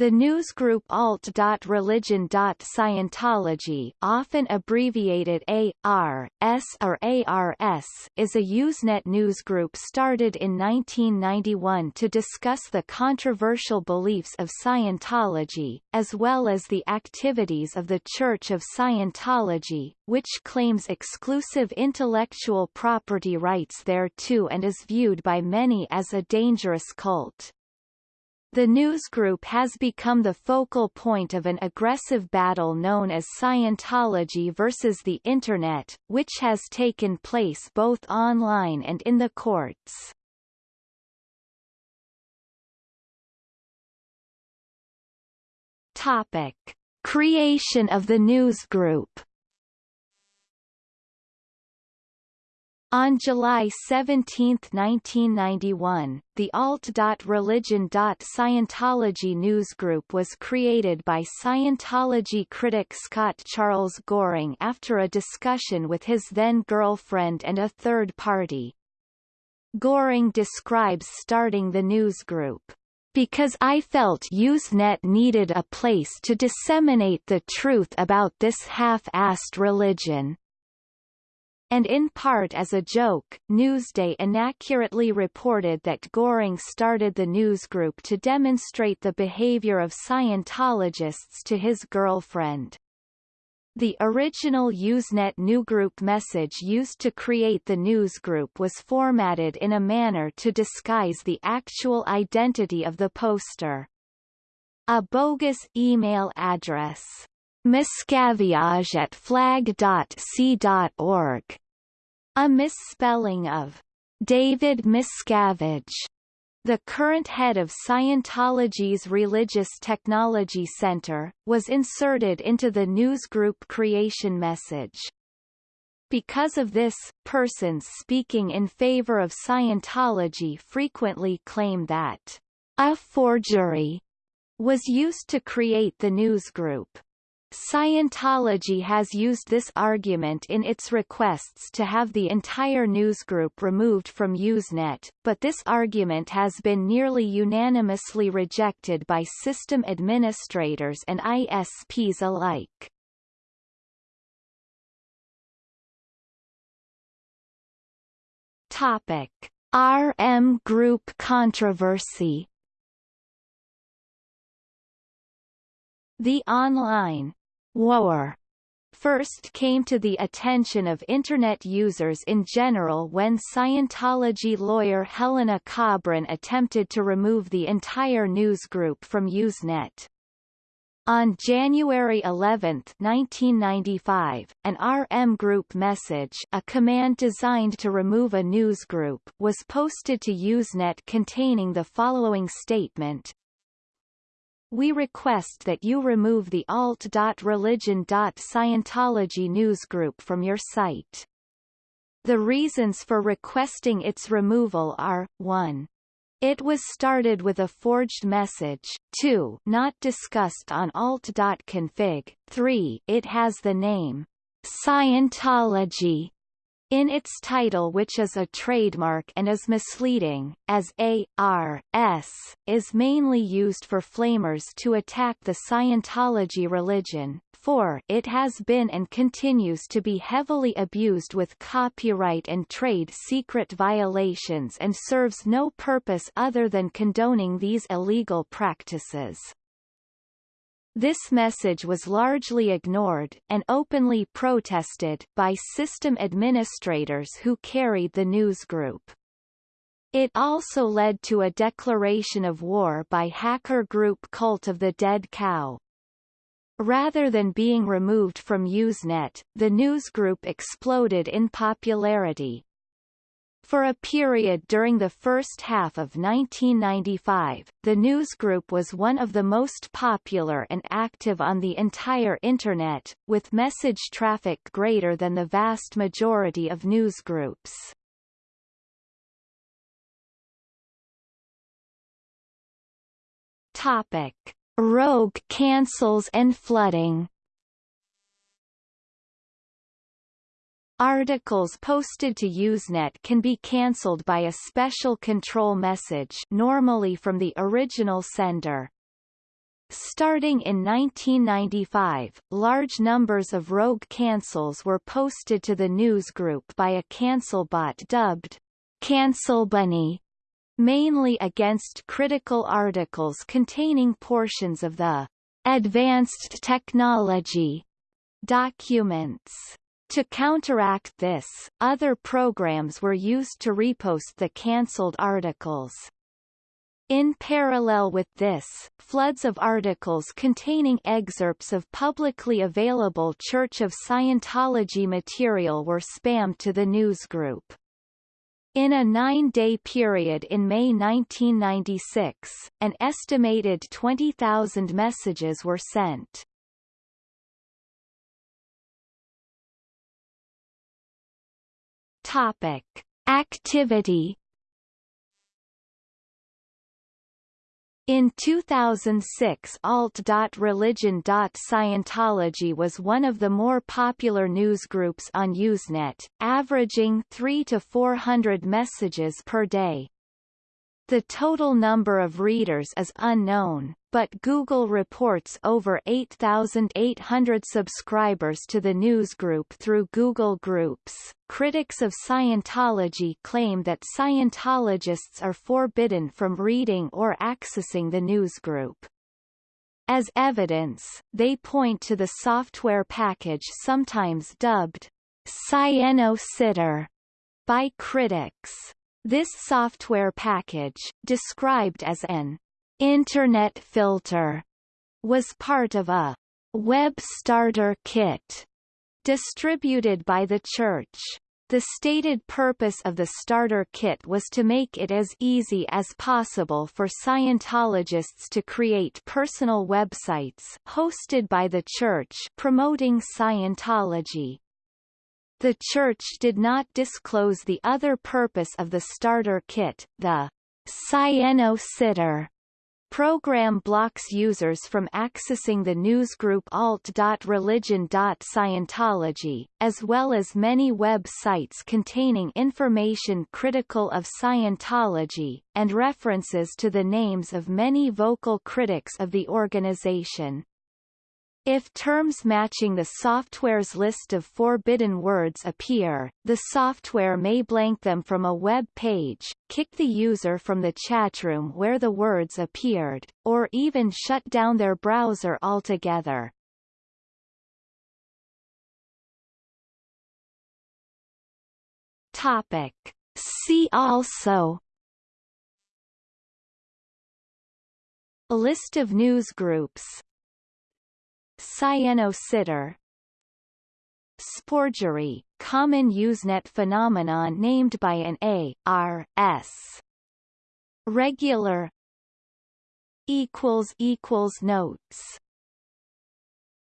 The newsgroup alt.religion.scientology often abbreviated ARS or ARS is a Usenet newsgroup started in 1991 to discuss the controversial beliefs of Scientology, as well as the activities of the Church of Scientology, which claims exclusive intellectual property rights thereto and is viewed by many as a dangerous cult. The newsgroup has become the focal point of an aggressive battle known as Scientology versus the Internet, which has taken place both online and in the courts. Topic. Creation of the newsgroup On July 17, 1991, the alt.religion.scientology newsgroup was created by Scientology critic Scott Charles Goehring after a discussion with his then-girlfriend and a third party. Goehring describes starting the newsgroup because I felt Usenet needed a place to disseminate the truth about this half-assed religion and in part as a joke, Newsday inaccurately reported that Goehring started the newsgroup to demonstrate the behavior of Scientologists to his girlfriend. The original Usenet newsgroup message used to create the newsgroup was formatted in a manner to disguise the actual identity of the poster. A bogus email address miscaviage at flag.c.org. A misspelling of David Miscavige. The current head of Scientology's Religious Technology Center, was inserted into the newsgroup creation message. Because of this, persons speaking in favor of Scientology frequently claim that a forgery was used to create the newsgroup. Scientology has used this argument in its requests to have the entire newsgroup removed from Usenet, but this argument has been nearly unanimously rejected by system administrators and ISPs alike. Topic: RM Group controversy The online war first came to the attention of Internet users in general when Scientology lawyer Helena Kobrin attempted to remove the entire newsgroup from Usenet. On January 11, 1995, an RM group message a command designed to remove a newsgroup was posted to Usenet containing the following statement, we request that you remove the alt.religion.scientology newsgroup from your site. The reasons for requesting its removal are, 1. It was started with a forged message, 2. Not discussed on alt.config, 3. It has the name Scientology in its title which is a trademark and is misleading, as A.R.S. is mainly used for flamers to attack the Scientology religion. for It has been and continues to be heavily abused with copyright and trade secret violations and serves no purpose other than condoning these illegal practices. This message was largely ignored, and openly protested, by system administrators who carried the newsgroup. It also led to a declaration of war by hacker group Cult of the Dead Cow. Rather than being removed from Usenet, the newsgroup exploded in popularity, for a period during the first half of 1995, the newsgroup was one of the most popular and active on the entire Internet, with message traffic greater than the vast majority of newsgroups. Topic. Rogue cancels and flooding Articles posted to Usenet can be cancelled by a special control message normally from the original sender. Starting in 1995, large numbers of rogue cancels were posted to the newsgroup by a cancel bot dubbed Cancel Bunny, mainly against critical articles containing portions of the advanced technology documents. To counteract this, other programs were used to repost the cancelled articles. In parallel with this, floods of articles containing excerpts of publicly available Church of Scientology material were spammed to the newsgroup. In a nine-day period in May 1996, an estimated 20,000 messages were sent. Topic. Activity In 2006 alt.religion.scientology was one of the more popular newsgroups on Usenet, averaging 3 to 400 messages per day. The total number of readers is unknown, but Google reports over 8,800 subscribers to the newsgroup through Google Groups. Critics of Scientology claim that Scientologists are forbidden from reading or accessing the newsgroup. As evidence, they point to the software package sometimes dubbed Scieno by critics. This software package, described as an Internet filter, was part of a Web Starter Kit distributed by the Church. The stated purpose of the starter kit was to make it as easy as possible for Scientologists to create personal websites hosted by the Church promoting Scientology. The Church did not disclose the other purpose of the starter kit, the Scieno Sitter program blocks users from accessing the newsgroup alt.religion.scientology, as well as many web sites containing information critical of Scientology, and references to the names of many vocal critics of the organization. If terms matching the software's list of forbidden words appear, the software may blank them from a web page, kick the user from the chatroom where the words appeared, or even shut down their browser altogether. Topic. See also A list of news groups Scieno Sporgery, common Usenet phenomenon named by an A, R, S. Regular. Equals equals notes